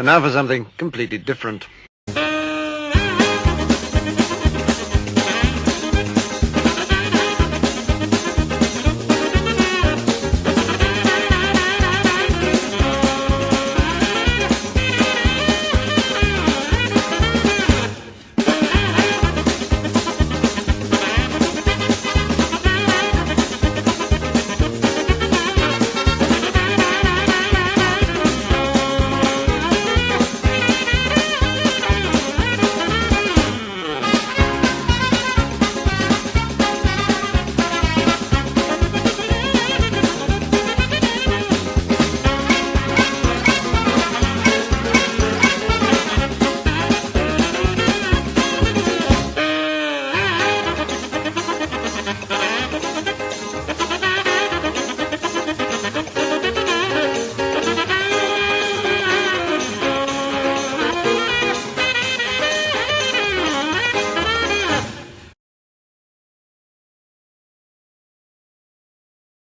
And now for something completely different. ハハハハ!